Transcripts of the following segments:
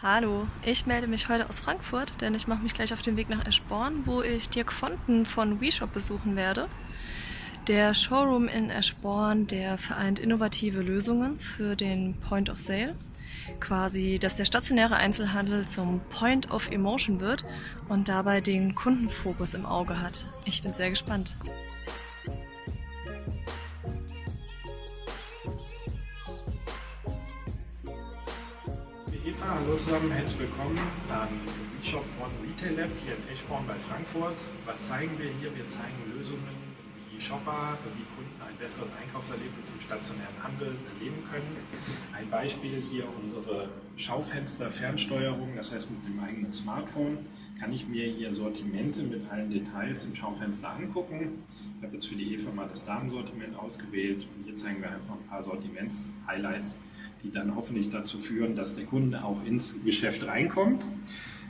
Hallo, ich melde mich heute aus Frankfurt, denn ich mache mich gleich auf den Weg nach Eschborn, wo ich Dirk Fonten von WeShop besuchen werde. Der Showroom in Eschborn, der vereint innovative Lösungen für den Point of Sale. Quasi, dass der stationäre Einzelhandel zum Point of Emotion wird und dabei den Kundenfokus im Auge hat. Ich bin sehr gespannt. Hallo zusammen, herzlich willkommen am eShop One Retail Lab hier in Eschborn bei Frankfurt. Was zeigen wir hier? Wir zeigen Lösungen, wie Shopper, wie Kunden ein besseres Einkaufserlebnis im stationären Handel erleben können. Ein Beispiel hier unsere Schaufenster-Fernsteuerung, das heißt mit dem eigenen Smartphone kann ich mir hier Sortimente mit allen Details im Schaufenster angucken. Ich habe jetzt für die Eva mal das Damensortiment ausgewählt und hier zeigen wir einfach ein paar Sortiments-Highlights, die dann hoffentlich dazu führen, dass der Kunde auch ins Geschäft reinkommt.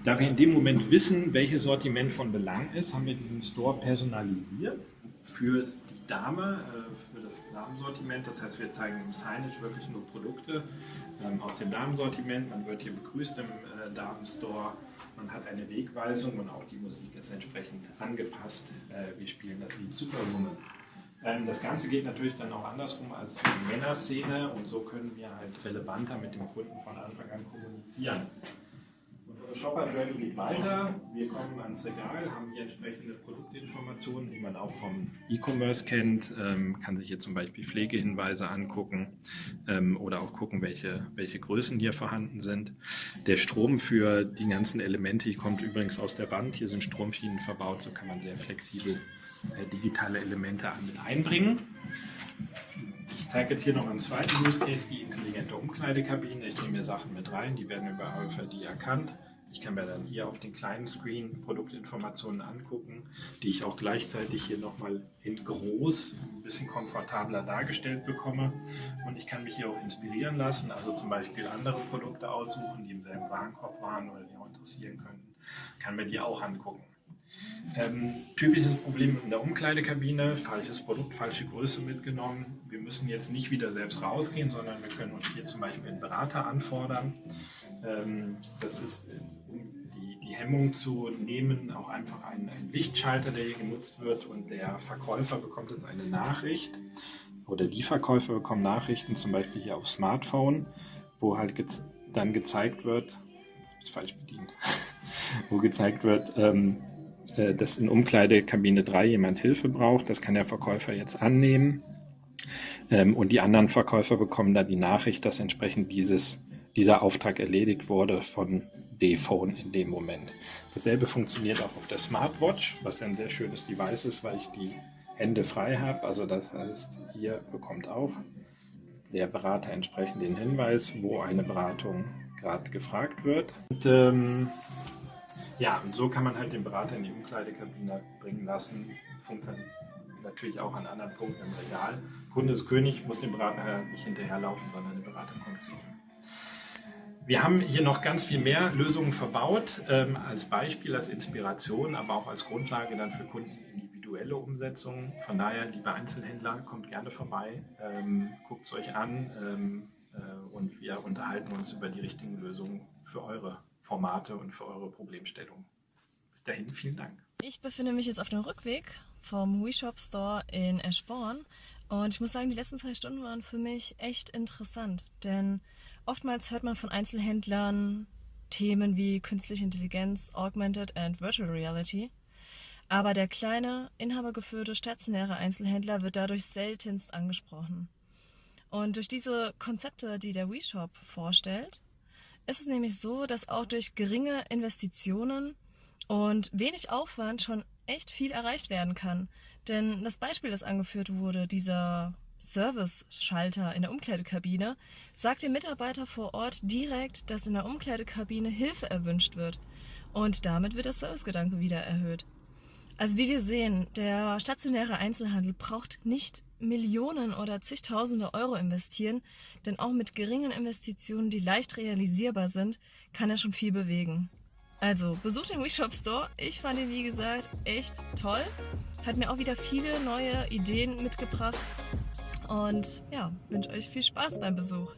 Da wir in dem Moment wissen, welches Sortiment von Belang ist, haben wir diesen Store personalisiert für die Dame, äh, für das Damensortiment. Das heißt, wir zeigen im Signage wirklich nur Produkte ähm, aus dem Damensortiment. Man wird hier begrüßt im äh, Damenstore. Man hat eine Wegweisung und auch die Musik ist entsprechend angepasst. Äh, wir spielen das Lied Superwoman. Ähm, das Ganze geht natürlich dann auch andersrum als die Männerszene und so können wir halt relevanter mit dem Kunden von Anfang an kommunizieren. Unsere Shopper Journey geht weiter. Wir kommen ans Regal, haben hier entsprechende Produktinformationen, die man auch vom E-Commerce kennt, ähm, kann sich hier zum Beispiel Pflegehinweise angucken ähm, oder auch gucken, welche, welche Größen hier vorhanden sind. Der Strom für die ganzen Elemente kommt übrigens aus der Wand. Hier sind Stromschienen verbaut, so kann man sehr flexibel äh, digitale Elemente mit einbringen. Ich zeige jetzt hier noch einen zweiten Use Case, die intelligente Umkleidekabine. Ich nehme mir Sachen mit rein, die werden über RFID erkannt. Ich kann mir dann hier auf den kleinen Screen Produktinformationen angucken, die ich auch gleichzeitig hier nochmal in groß, ein bisschen komfortabler dargestellt bekomme. Und ich kann mich hier auch inspirieren lassen, also zum Beispiel andere Produkte aussuchen, die im selben Warenkorb waren oder die auch interessieren könnten. Kann mir die auch angucken. Ähm, typisches Problem in der Umkleidekabine, falsches Produkt, falsche Größe mitgenommen. Wir müssen jetzt nicht wieder selbst rausgehen, sondern wir können uns hier zum Beispiel einen Berater anfordern. Ähm, das ist Hemmung zu nehmen, auch einfach ein, ein Lichtschalter, der hier genutzt wird und der Verkäufer bekommt jetzt eine Nachricht oder die Verkäufer bekommen Nachrichten, zum Beispiel hier auf Smartphone, wo halt ge dann gezeigt wird, ist falsch bedient, wo gezeigt wird, ähm, äh, dass in Umkleidekabine 3 jemand Hilfe braucht. Das kann der Verkäufer jetzt annehmen. Ähm, und die anderen Verkäufer bekommen dann die Nachricht, dass entsprechend dieses, dieser Auftrag erledigt wurde von D-Phone in dem Moment. Dasselbe funktioniert auch auf der Smartwatch, was ein sehr schönes Device ist, weil ich die Hände frei habe. Also das heißt, hier bekommt auch der Berater entsprechend den Hinweis, wo eine Beratung gerade gefragt wird. Und, ähm, ja, und so kann man halt den Berater in die Umkleidekabine bringen lassen. Funktioniert natürlich auch an anderen Punkten im Regal. Kunde ist König, muss dem Berater nicht hinterherlaufen, sondern der Berater kommt zu ihm. Wir haben hier noch ganz viel mehr Lösungen verbaut, ähm, als Beispiel, als Inspiration, aber auch als Grundlage dann für Kunden individuelle Umsetzungen. Von daher, liebe Einzelhändler, kommt gerne vorbei, ähm, guckt es euch an ähm, äh, und wir unterhalten uns über die richtigen Lösungen für eure Formate und für eure Problemstellung. Bis dahin, vielen Dank. Ich befinde mich jetzt auf dem Rückweg vom WeShop Store in Eschborn und ich muss sagen, die letzten zwei Stunden waren für mich echt interessant, denn oftmals hört man von Einzelhändlern Themen wie künstliche Intelligenz, Augmented and Virtual Reality. Aber der kleine, inhabergeführte, stationäre Einzelhändler wird dadurch seltenst angesprochen. Und durch diese Konzepte, die der WeShop vorstellt, ist es nämlich so, dass auch durch geringe Investitionen und wenig Aufwand schon echt viel erreicht werden kann. Denn das Beispiel, das angeführt wurde, dieser Service-Schalter in der Umkleidekabine, sagt dem Mitarbeiter vor Ort direkt, dass in der Umkleidekabine Hilfe erwünscht wird. Und damit wird der Servicegedanke wieder erhöht. Also wie wir sehen, der stationäre Einzelhandel braucht nicht Millionen oder zigtausende Euro investieren, denn auch mit geringen Investitionen, die leicht realisierbar sind, kann er schon viel bewegen. Also besucht den WeShop Store. Ich fand ihn wie gesagt echt toll. Hat mir auch wieder viele neue Ideen mitgebracht. Und ja, wünsche euch viel Spaß beim Besuch.